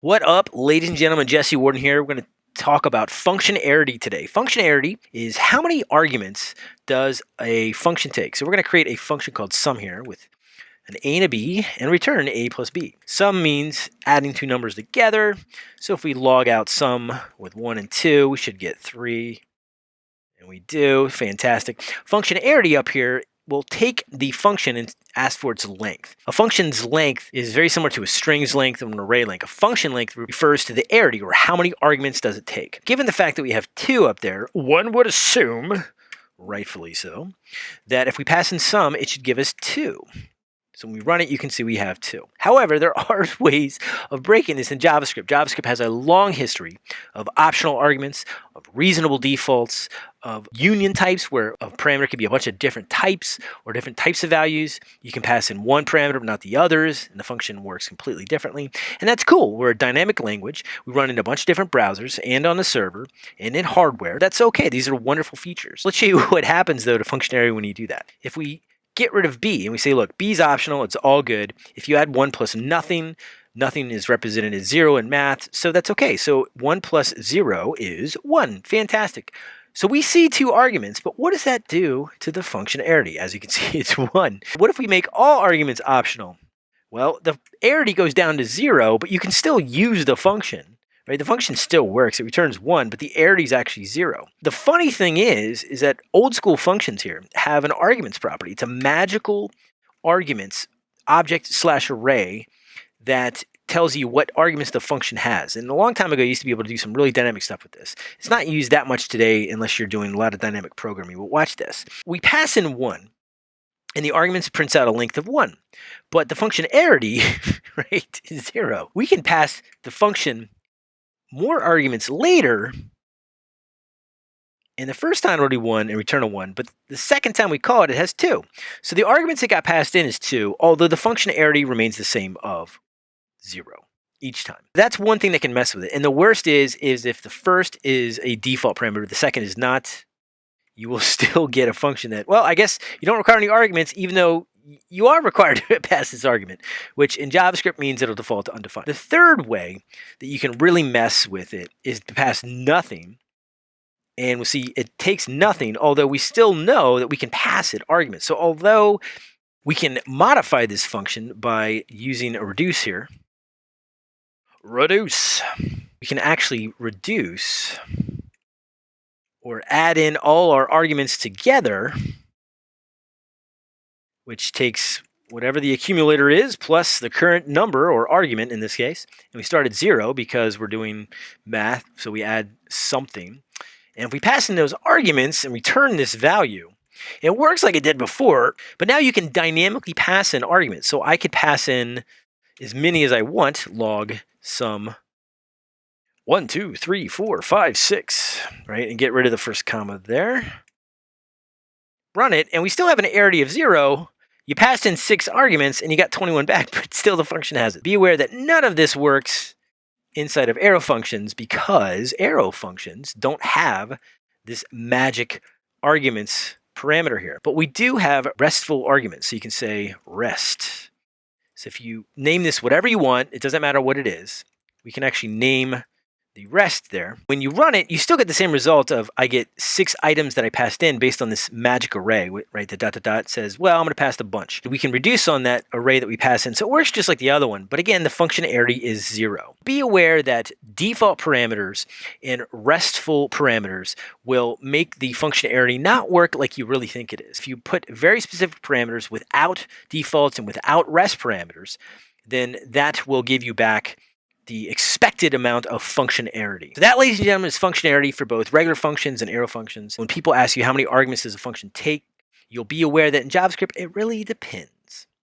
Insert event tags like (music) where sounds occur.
What up, ladies and gentlemen? Jesse Warden here. We're going to talk about function arity today. Function arity is how many arguments does a function take? So we're going to create a function called sum here with an a and a b and return a plus b. Sum means adding two numbers together. So if we log out sum with 1 and 2, we should get 3. And we do. Fantastic. Function arity up here will take the function and ask for its length. A function's length is very similar to a string's length or an array length. A function length refers to the arity, or how many arguments does it take. Given the fact that we have two up there, one would assume, rightfully so, that if we pass in sum, it should give us two. So when we run it, you can see we have two. However, there (laughs) are ways of breaking this in JavaScript. JavaScript has a long history of optional arguments, of reasonable defaults, of union types where a parameter could be a bunch of different types or different types of values. You can pass in one parameter but not the others, and the function works completely differently. And that's cool. We're a dynamic language. We run in a bunch of different browsers and on the server and in hardware. That's okay. These are wonderful features. Let's show you (laughs) what happens though to function arity when you do that. If we get rid of B and we say, look, B is optional, it's all good. If you add 1 plus nothing, nothing is represented as 0 in math, so that's okay. So 1 plus 0 is 1. Fantastic. So we see two arguments, but what does that do to the function arity? As you can (laughs) see, it's 1. What if we make all arguments optional? Well, the arity goes down to 0, but you can still use the function right? The function still works. It returns one, but the arity is actually zero. The funny thing is, is that old school functions here have an arguments property. It's a magical arguments object slash array that tells you what arguments the function has. And a long time ago, you used to be able to do some really dynamic stuff with this. It's not used that much today unless you're doing a lot of dynamic programming. But watch this. We pass in one, and the arguments prints out a length of one. But the function arity, (laughs) right, is zero. We can pass the function more arguments later. And the first time already one and return a one, but the second time we call it, it has two. So the arguments that got passed in is two, although the function arity remains the same of zero each time. That's one thing that can mess with it. And the worst is, is if the first is a default parameter, the second is not, you will (laughs) still get a function that, well, I guess you don't require any arguments, even though you are required (laughs) to pass this argument, which in JavaScript means it'll default to undefined. The third way that you can really mess with it is to pass nothing. And we'll see it takes nothing, although we still know that we can pass it arguments. So although we can modify this function by using a reduce here, reduce, we can actually reduce or add in all our arguments together which takes whatever the accumulator is plus the current number or argument in this case. And we start at zero because we're doing math, so we add something. And if we pass in those arguments and return this value, it works like it did before, but now you can dynamically pass in arguments. So I could pass in as many as I want, log sum one, two, three, four, five, six, right? And get rid of the first comma there. Run it, and we still have an arity of zero, you passed in six arguments and you got 21 back, (laughs) but still the function has it. Be aware that none of this works inside of arrow functions because arrow functions don't have this magic arguments parameter here. But we do have restful arguments. So you can say rest. So if you name this whatever you want, it doesn't matter what it is. We can actually name the rest there. When you run it, you still get the same result of I get six items that I passed in based on this magic array, right? The dot dot dot says, well, I'm going to pass a bunch. We can reduce on that array that we pass in. So it works just like the other one. But again, the function arity is zero. Be aware that default parameters and restful parameters will make the function arity not work like you really think it is. If you put very specific parameters without defaults and without rest parameters, then that will give you back the expected amount of function arity. So that, ladies and gentlemen, is function arity for both regular functions and arrow functions. When people ask you how many arguments does a function take, you'll be aware that in JavaScript, it really depends.